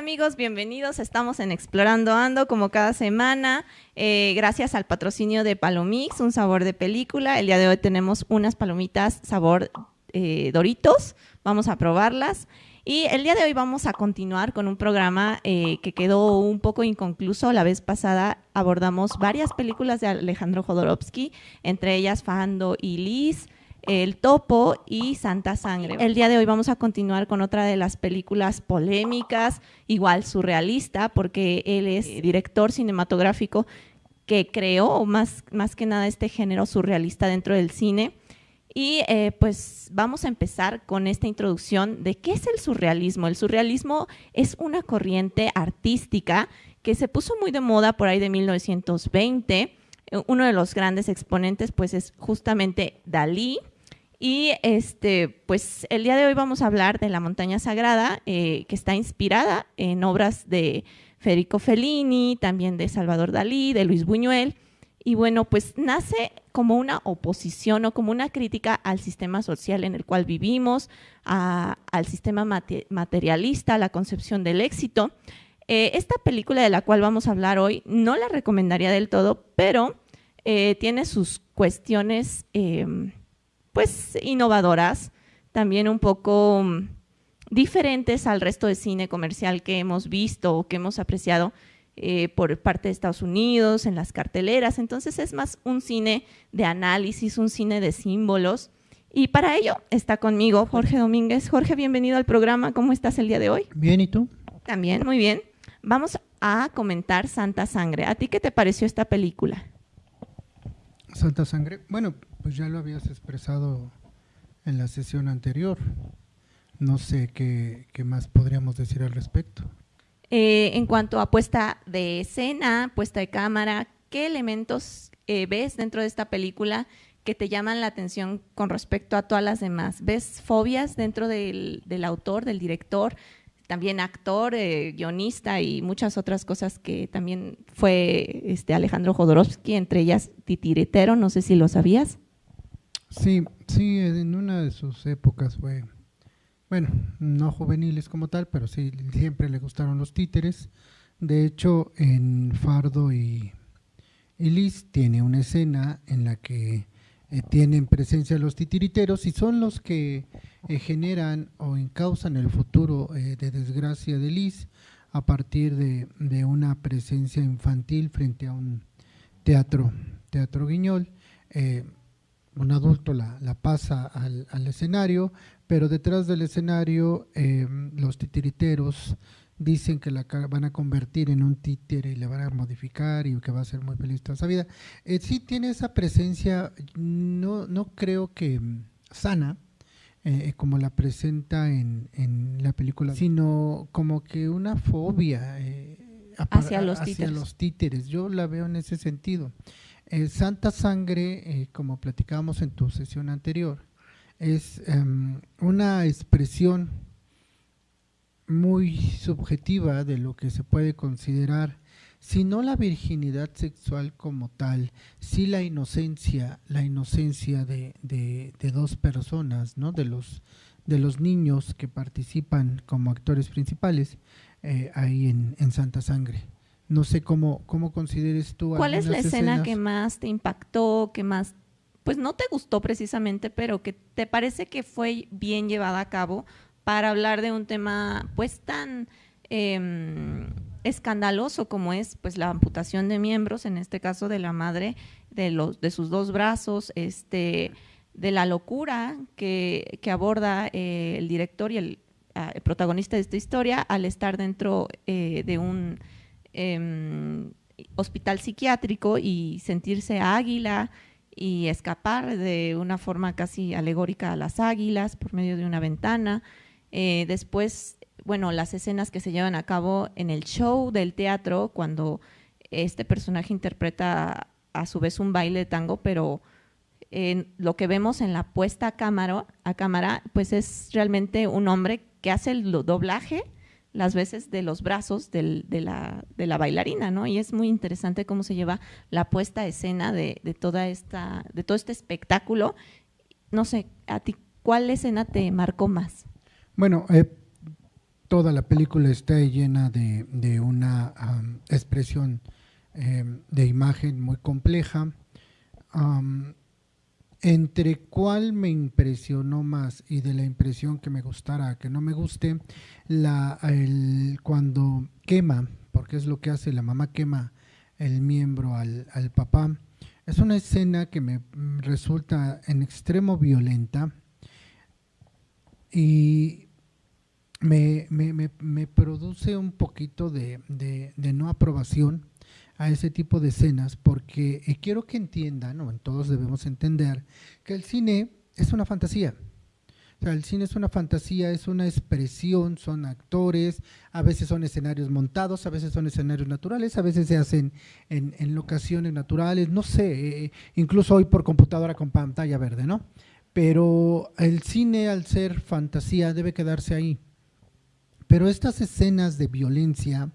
amigos, bienvenidos. Estamos en Explorando Ando como cada semana. Eh, gracias al patrocinio de Palomix, un sabor de película. El día de hoy tenemos unas palomitas sabor eh, Doritos. Vamos a probarlas. Y el día de hoy vamos a continuar con un programa eh, que quedó un poco inconcluso. La vez pasada abordamos varias películas de Alejandro Jodorowsky, entre ellas Fando y Liz. El Topo y Santa Sangre. El día de hoy vamos a continuar con otra de las películas polémicas, igual surrealista, porque él es director cinematográfico que creó más, más que nada este género surrealista dentro del cine. Y eh, pues vamos a empezar con esta introducción de qué es el surrealismo. El surrealismo es una corriente artística que se puso muy de moda por ahí de 1920. Uno de los grandes exponentes pues es justamente Dalí, y este, pues el día de hoy vamos a hablar de La Montaña Sagrada, eh, que está inspirada en obras de Federico Fellini, también de Salvador Dalí, de Luis Buñuel. Y bueno, pues nace como una oposición o como una crítica al sistema social en el cual vivimos, al sistema materialista, a la concepción del éxito. Eh, esta película de la cual vamos a hablar hoy no la recomendaría del todo, pero eh, tiene sus cuestiones em, pues innovadoras, también un poco mm, diferentes al resto de cine comercial que hemos visto o que hemos apreciado eh, por parte de Estados Unidos, en las carteleras. Entonces es más un cine de análisis, un cine de símbolos. Y para ello está conmigo Jorge Domínguez. Jorge, bienvenido al programa. ¿Cómo estás el día de hoy? Bien, ¿y tú? También, muy bien. Vamos a comentar Santa Sangre. ¿A ti qué te pareció esta película? Santa Sangre. Bueno, pues ya lo habías expresado en la sesión anterior. No sé qué, más podríamos decir al respecto. Eh, en cuanto a puesta de escena, puesta de cámara, ¿qué elementos eh, ves dentro de esta película que te llaman la atención con respecto a todas las demás? ¿Ves fobias dentro del, del autor, del director? también actor, eh, guionista y muchas otras cosas que también fue este Alejandro Jodorowsky, entre ellas titiritero, no sé si lo sabías. Sí, sí, en una de sus épocas fue, bueno, no juveniles como tal, pero sí, siempre le gustaron los títeres. De hecho, en Fardo y, y Liz tiene una escena en la que eh, tienen presencia los titiriteros y son los que eh, generan o encausan el futuro eh, de desgracia de Liz a partir de, de, una presencia infantil frente a un teatro, teatro guiñol. Un adulto la, la pasa al, al, escenario, pero detrás del escenario los titiriteros dicen que la van a convertir en un títere y la van a modificar y que va a ser muy feliz toda esa vida. Eh, sí tiene esa presencia, no, no creo que mm, sana, eh, como la presenta en, en, la película, sino como que una fobia eh, hacia, los, hacia los títeres. Yo la veo en ese sentido. Santa Sangre, como platicábamos en tu sesión anterior, es em, una expresión muy subjetiva de lo que se puede considerar, si no la virginidad sexual como tal, si la inocencia, la inocencia de, de, dos personas, ¿no? de, los, de los niños que participan como actores principales eh, ahí en, en, Santa Sangre. No sé cómo, cómo consideres tú. ¿Cuál es la escena que más te impactó, que más, pues no te gustó precisamente, pero que te parece que fue bien llevada a cabo? para hablar de un tema pues tan em, escandaloso como es pues la amputación de miembros, en este caso de la madre de, los, de sus dos brazos, este, de la locura que, aborda eh, el director y ah, el, protagonista de esta historia al estar dentro eh, de un em, hospital psiquiátrico y sentirse águila y escapar de una forma casi alegórica a las águilas por medio de una ventana. Eh, después, bueno, las escenas que se llevan a cabo en el show del teatro, cuando este personaje interpreta a su vez un baile de tango, pero lo que vemos en la puesta a cámara, a cámara, pues es realmente un hombre que hace el doblaje las veces de los brazos de, la, de, la, bailarina, ¿no? Y es muy interesante cómo se lleva la puesta escena de, toda esta, de todo este espectáculo. No sé, a ti, ¿cuál escena te marcó más? Bueno, eh, toda la película está llena de, una expresión em, de imagen muy compleja. Entre cuál me impresionó más y de la impresión que me gustara, que no me guste, la, cuando quema, porque es lo que hace, la mamá quema el miembro al, al papá, es una escena que me resulta en extremo violenta y me, me, produce un poquito de, no aprobación a ese tipo de escenas porque eh, quiero que entiendan, o todos debemos entender, que el cine es una fantasía. O sea, el cine es una fantasía, es una expresión, son actores, a veces son escenarios montados, a veces son escenarios naturales, a veces se hacen en, en locaciones naturales, no sé, eh, incluso hoy por computadora con pantalla verde, ¿no? Pero el cine al ser fantasía debe quedarse ahí pero estas escenas de violencia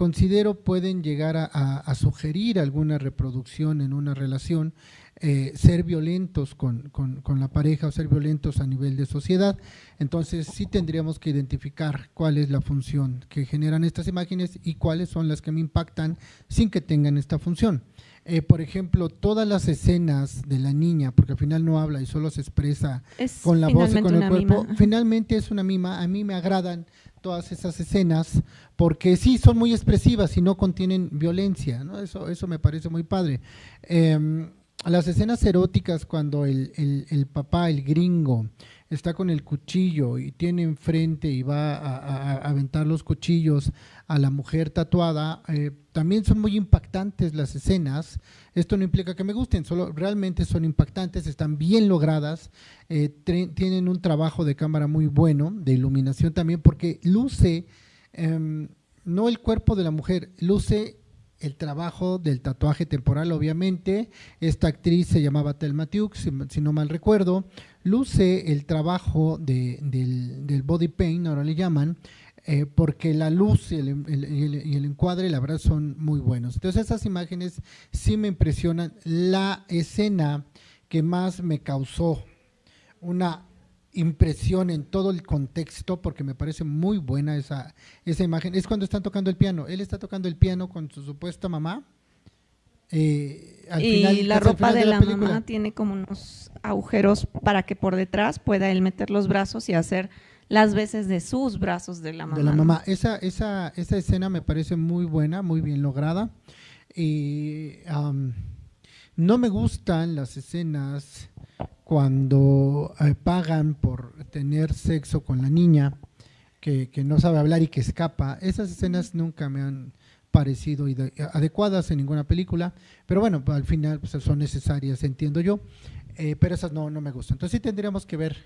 considero pueden llegar a, sugerir alguna reproducción en una relación, eh, ser violentos con, la pareja o ser violentos a nivel de sociedad. Entonces sí tendríamos que identificar cuál es la función que generan estas imágenes y cuáles son las que me impactan sin que tengan esta función. Eh, por ejemplo, todas las escenas de la niña, porque al final no habla y solo se expresa con la voz y con el cuerpo, finalmente es una mima, a mí me agradan todas esas escenas, porque sí, son muy expresivas y no contienen violencia, ¿no? Eso, eso me parece muy padre. Em, las escenas eróticas cuando el, el, papá, el gringo, está con el cuchillo y tiene enfrente y va a, aventar los cuchillos a la mujer tatuada, eh, también son muy impactantes las escenas. Esto no implica que me gusten, solo realmente son impactantes, están bien logradas, eh, tienen un trabajo de cámara muy bueno, de iluminación también, porque luce em, no el cuerpo de la mujer, luce el trabajo del tatuaje temporal, obviamente. Esta actriz se llamaba Thelma Tiuk, si, no mal recuerdo. Luce el trabajo del, body paint, ahora le llaman, eh, porque la luz y el, encuadre, la verdad, son muy buenos. Entonces, esas imágenes sí me impresionan. La escena que más me causó una impresión en todo el contexto, porque me parece muy buena esa, esa imagen, es cuando están tocando el piano. Él está tocando el piano con su supuesta mamá. Eh, y la ropa de, la, mamá tiene como unos agujeros para que por detrás pueda él meter los brazos y hacer las veces de sus brazos de la mamá. De la mamá. Esa, esa, esa escena me parece muy buena, muy bien lograda. Y no me gustan las escenas cuando eh, pagan por tener sexo con la niña que, no sabe hablar y que escapa. Esas escenas nunca me han parecido adecuadas en ninguna película, pero bueno, al final pues, son necesarias, entiendo yo, eh, pero esas no, no me gustan. Entonces sí tendríamos que ver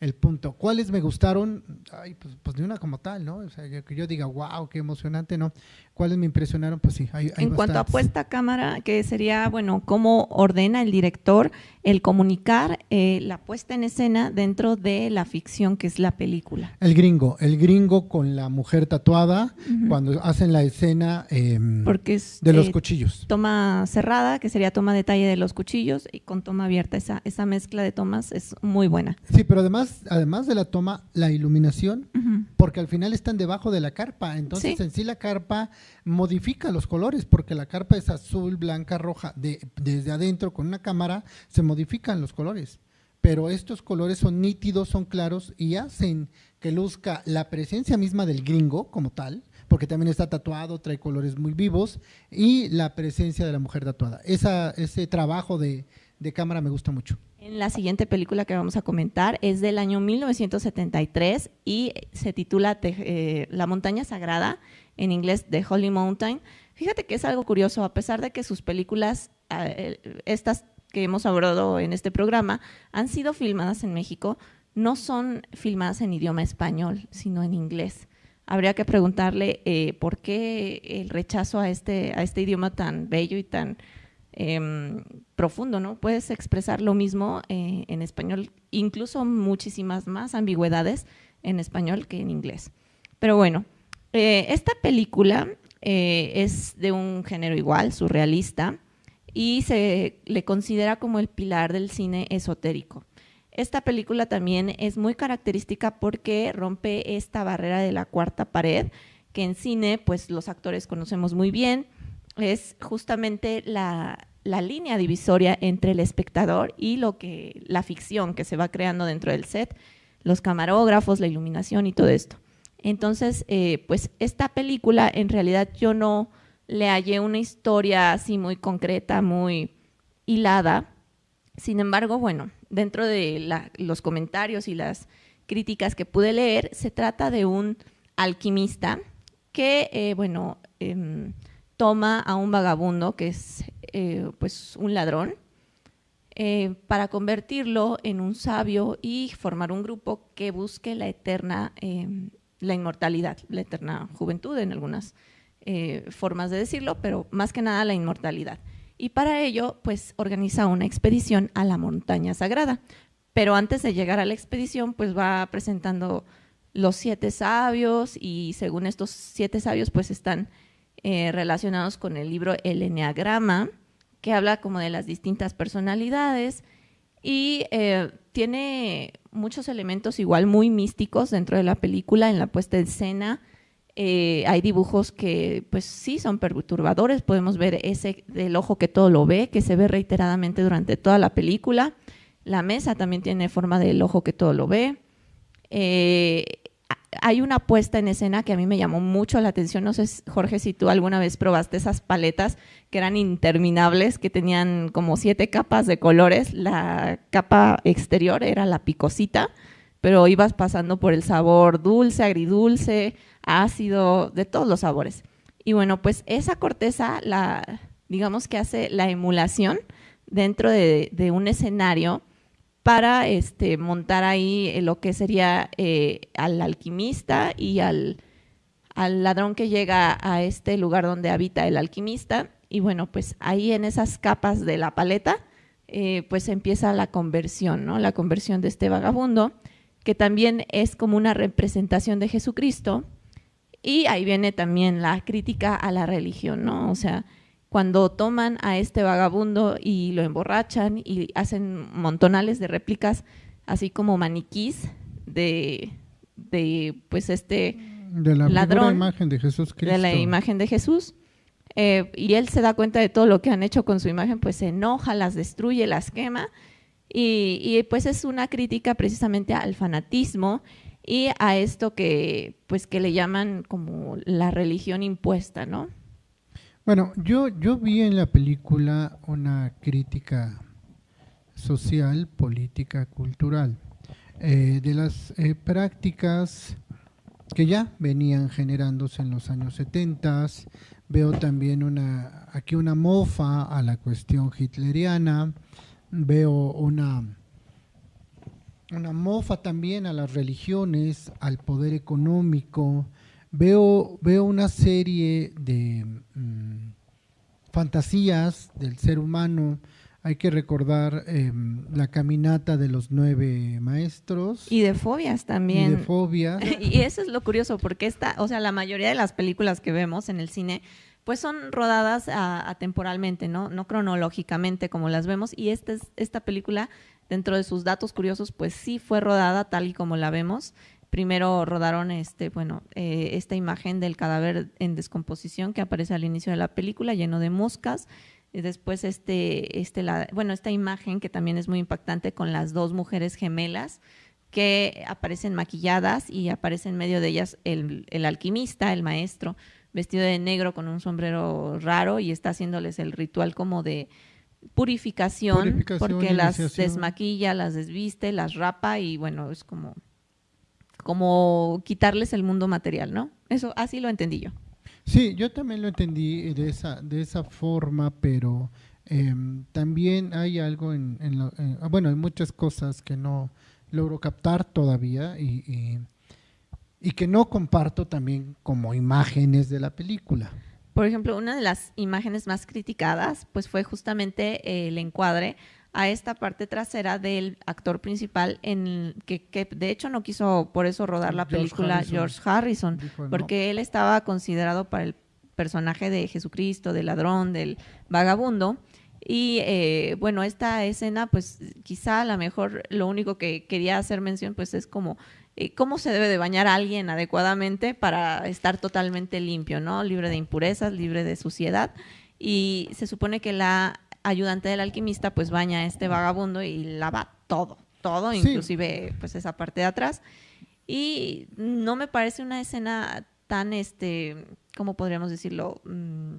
el punto. ¿Cuáles me gustaron? Ay, pues, pues, de una como tal, ¿no? O sea, que yo diga, wow, qué emocionante, ¿no? ¿Cuáles me impresionaron? Pues sí, hay, En cuanto a puesta a cámara, que sería, bueno, cómo ordena el director el comunicar eh, la puesta en escena dentro de la ficción que es la película. El gringo, el gringo con la mujer tatuada, cuando hacen la escena em, Porque de los eh, cuchillos. Toma cerrada, que sería toma detalle de los cuchillos, y con toma abierta, esa, esa mezcla de tomas es muy buena. Sí, pero además, además de la toma, la iluminación, porque al final están debajo de la carpa, entonces en sí la carpa modifica los colores porque la carpa es azul, blanca, roja. De, desde adentro con una cámara se modifican los colores. Pero estos colores son nítidos, son claros y hacen que luzca la presencia misma del gringo como tal, porque también está tatuado, trae colores muy vivos, y la presencia de la mujer tatuada. Esa, ese trabajo de, de cámara me gusta mucho. En la siguiente película que vamos a comentar es del año 1973 y se titula eh, La montaña sagrada, en inglés The Holy Mountain. Fíjate que es algo curioso, a pesar de que sus películas, eh, estas que hemos abordado en este programa, han sido filmadas en México, no son filmadas en idioma español, sino en inglés. Habría que preguntarle eh, por qué el rechazo a este, a este idioma tan bello y tan Em, profundo, ¿no? Puedes expresar lo mismo eh, en español, incluso muchísimas más ambigüedades en español que en inglés. Pero bueno, eh, esta película eh, es de un género igual, surrealista, y se le considera como el pilar del cine esotérico. Esta película también es muy característica porque rompe esta barrera de la cuarta pared, que en cine pues los actores conocemos muy bien. Es justamente la, la línea divisoria entre el espectador y lo que la ficción que se va creando dentro del set, los camarógrafos, la iluminación y todo esto. Entonces, eh, pues esta película en realidad yo no le hallé una historia así muy concreta, muy hilada. Sin embargo, bueno, dentro de los comentarios y las críticas que pude leer, se trata de un alquimista que, eh, bueno, em, toma a un vagabundo que es eh, pues un ladrón eh, para convertirlo en un sabio y formar un grupo que busque la eterna, em, la inmortalidad, la eterna juventud en algunas formas de decirlo, pero más que nada la inmortalidad y para ello pues organiza una expedición a la montaña sagrada. Pero antes de llegar a la expedición pues va presentando los siete sabios y según estos siete sabios pues están eh, relacionados con el libro El Enneagrama que habla como de las distintas personalidades y eh, tiene muchos elementos igual muy místicos dentro de la película en la puesta en escena, eh, hay dibujos que pues sí son perturbadores, podemos ver ese del ojo que todo lo ve, que se ve reiteradamente durante toda la película. La mesa también tiene forma del ojo que todo lo ve. Hay una puesta en escena que a mí me llamó mucho la atención. No sé, Jorge, si tú alguna vez probaste esas paletas que eran interminables, que tenían como siete capas de colores. La capa exterior era la picosita, pero ibas pasando por el sabor dulce, agridulce, ácido, de todos los sabores. Y bueno, pues esa corteza, la, digamos que hace la emulación dentro de, un escenario para este, montar ahí lo que sería eh, al alquimista y al, ladrón que llega a este lugar donde habita el alquimista. Y bueno, pues ahí en esas capas de la paleta, eh, pues empieza la conversión, ¿no? La conversión de este vagabundo, que también es como una representación de Jesucristo, y ahí viene también la crítica a la religión, ¿no? O sea, cuando toman a este vagabundo y lo emborrachan y hacen montonales de réplicas, así como maniquís de, de pues este de la ladrón, imagen de Jesús Cristo. De la imagen de Jesús. Eh, y él se da cuenta de todo lo que han hecho con su imagen, pues se enoja, las destruye, las quema. Y, y pues es una crítica precisamente al fanatismo y a esto que pues que le llaman como la religión impuesta, ¿no? Bueno, yo, yo vi en la película una crítica social, política, cultural, eh, de las eh, prácticas que ya venían generándose en los años 70. Veo también una, aquí una mofa a la cuestión hitleriana, veo una una mofa también a las religiones, al poder económico. Veo, veo una serie de mm, fantasías del ser humano. Hay que recordar em, la caminata de los nueve maestros. Y de fobias también. Y de fobias. y eso es lo curioso, porque esta, o sea, la mayoría de las películas que vemos en el cine, pues son rodadas atemporalmente, ¿no? No cronológicamente como las vemos. Y esta, esta película Dentro de sus datos curiosos, pues sí fue rodada tal y como la vemos. Primero rodaron este, bueno, eh, esta imagen del cadáver en descomposición que aparece al inicio de la película, lleno de moscas. Y después este, este la, bueno, esta imagen que también es muy impactante con las dos mujeres gemelas que aparecen maquilladas y aparece en medio de ellas el, el alquimista, el maestro, vestido de negro con un sombrero raro y está haciéndoles el ritual como de, purificación, porque las desmaquilla, las desviste, las rapa y bueno, es como, como quitarles el mundo material, ¿no? Eso así lo entendí yo. Sí, yo también lo entendí de esa, de esa forma, pero em, también hay algo en, bueno, hay muchas cosas que no logro captar todavía y, y que no comparto también como imágenes de la película. Por ejemplo, una de las imágenes más criticadas pues fue justamente el encuadre a esta parte trasera del actor principal en que, de hecho no quiso por eso rodar la película George Harrison, porque él estaba considerado para el personaje de Jesucristo, del ladrón, del vagabundo, Y eh, bueno, esta escena, pues quizá a lo mejor lo único que quería hacer mención, pues es como eh, cómo se debe de bañar a alguien adecuadamente para estar totalmente limpio, ¿no? Libre de impurezas, libre de suciedad. Y se supone que la ayudante del alquimista pues baña a este vagabundo y lava todo, todo, inclusive pues esa parte de atrás. Y no me parece una escena tan, este, ¿cómo podríamos decirlo? Mm,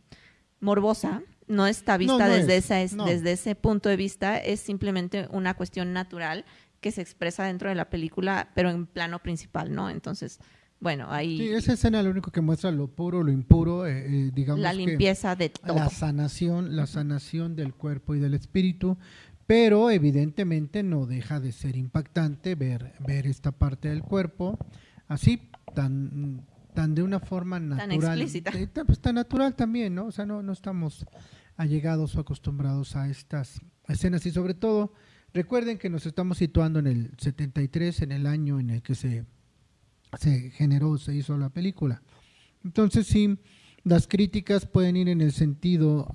morbosa. No está vista desde, esa, desde ese punto de vista, es simplemente una cuestión natural que se expresa dentro de la película, pero en plano principal, ¿no? Entonces, bueno, ahí... Sí, esa escena lo único que muestra lo puro, lo impuro, eh, eh, digamos La limpieza de todo. La sanación, la sanación del cuerpo y del espíritu, pero evidentemente no deja de ser impactante ver, ver esta parte del cuerpo así, tan, tan de una forma natural. Tan explícita. Eh, pues, tan natural también, ¿no? O sea, no, no estamos allegados o acostumbrados a estas escenas y sobre todo Recuerden que nos estamos situando en el 73, en el año en el que se, se generó, se hizo la película. Entonces sí, las críticas pueden ir en el sentido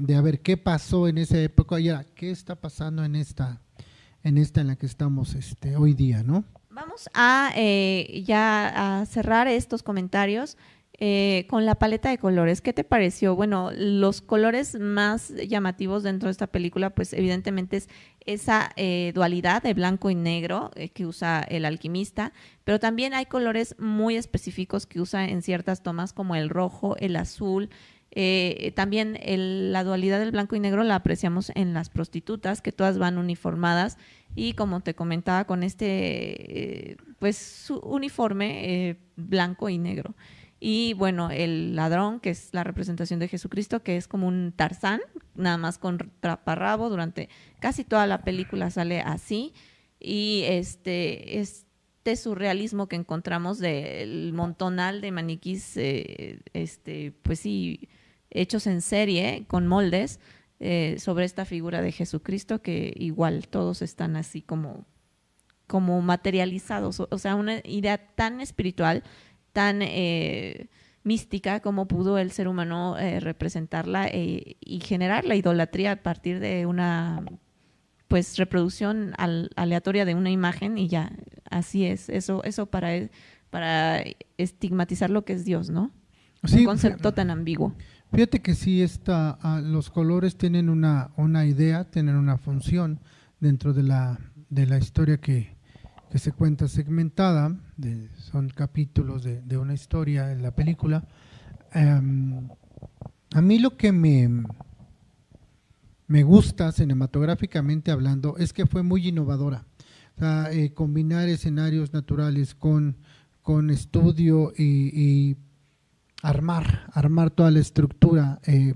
de a ver qué pasó en esa época y qué está pasando en esta, en esta en la que estamos este, hoy día, ¿no? Vamos a eh, ya a cerrar estos comentarios eh, con la paleta de colores, ¿qué te pareció? Bueno, los colores más llamativos dentro de esta película, pues evidentemente es esa eh, dualidad de blanco y negro eh, que usa el alquimista, pero también hay colores muy específicos que usa en ciertas tomas como el rojo, el azul. también la dualidad del blanco y negro la apreciamos en las prostitutas, que todas van uniformadas y como te comentaba con este pues su uniforme blanco y negro. Y bueno, el ladrón, que es la representación de Jesucristo, que es como un Tarzán, nada más con traparrabo, durante casi toda la película sale así. Y este, este surrealismo que encontramos del montonal de maniquís, eh, este, pues sí, hechos en serie, con moldes, eh, sobre esta figura de Jesucristo, que igual todos están así como, como materializados, o sea, una idea tan espiritual tan eh, mística como pudo el ser humano eh, representarla eh, y generar la idolatría a partir de una pues reproducción aleatoria de una imagen y ya así es. Eso eso para para estigmatizar lo que es Dios no un concepto tan ambiguo. Fíjate que sí está ah, los colores tienen una una idea tienen una función dentro de la de la historia que que se cuenta segmentada, son capítulos de, una historia en la película. Em, a mí lo que me, me gusta cinematográficamente hablando es que fue muy innovadora. Eh, combinar escenarios naturales con, con estudio y, armar, armar toda la estructura. Eh,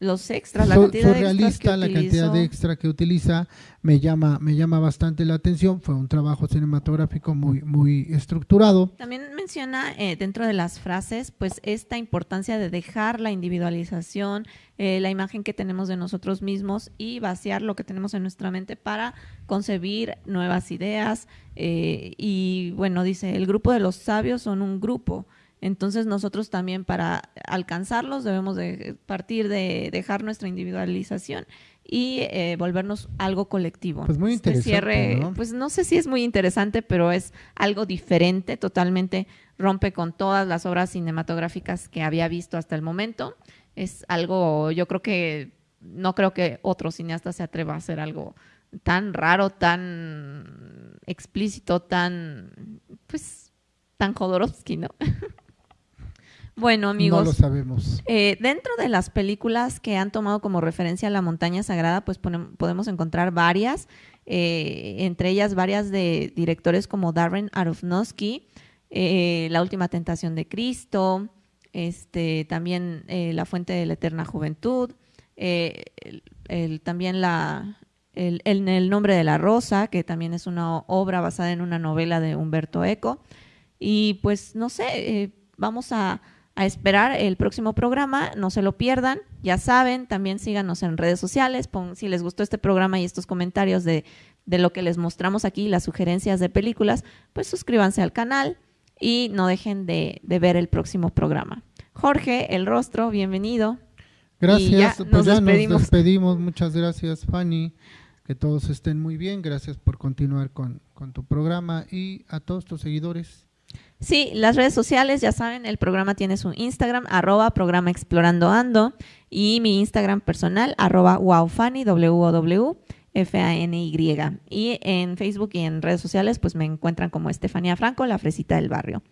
los extras, la cantidad surrealista, la cantidad de extra que utiliza me llama, me llama bastante la atención. Fue un trabajo cinematográfico muy, muy estructurado. También menciona eh, dentro de las frases, pues esta importancia de dejar la individualización, eh, la imagen que tenemos de nosotros mismos y vaciar lo que tenemos en nuestra mente para concebir nuevas ideas. Eh, y bueno, dice, el grupo de los sabios son un grupo. Entonces nosotros también para alcanzarlos debemos de partir de dejar nuestra individualización y eh, volvernos algo colectivo. Pues muy este interesante. ¿no? Pues no sé si es muy interesante, pero es algo diferente, totalmente rompe con todas las obras cinematográficas que había visto hasta el momento. Es algo, yo creo que, no creo que otro cineasta se atreva a hacer algo tan raro, tan explícito, tan, pues, tan Jodorowsky, ¿no? Bueno, amigos. No lo sabemos. Eh, dentro de las películas que han tomado como referencia a la montaña sagrada, pues podemos encontrar varias, eh, entre ellas varias de directores como Darren Aronofsky, eh, La última tentación de Cristo, este, también La fuente de la eterna juventud, también la, el, el, nombre de la rosa, que también es una obra basada en una novela de Humberto Eco. Y pues no sé, vamos a a esperar el próximo programa, no se lo pierdan, ya saben, también síganos en redes sociales, si les gustó este programa y estos comentarios de, de lo que les mostramos aquí, las sugerencias de películas, pues suscríbanse al canal y no dejen de, de ver el próximo programa. Jorge, el rostro, bienvenido. Gracias, pues ya despedimos. nos despedimos. Muchas gracias, Fanny. Que todos estén muy bien. Gracias por continuar con, con tu programa y a todos tus seguidores. Sí, las redes sociales, ya saben, el programa tiene su Instagram, arroba programa explorando ando, y mi Instagram personal, arroba wowfanny, w f a n y Y en Facebook y en redes sociales, pues me encuentran como Estefanía Franco, la fresita del barrio.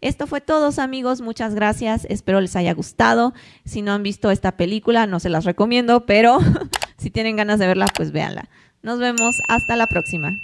Esto fue todo, amigos. Muchas gracias. Espero les haya gustado. Si no han visto esta película, no se las recomiendo, pero si tienen ganas de verla, pues véanla. Nos vemos. Hasta la próxima.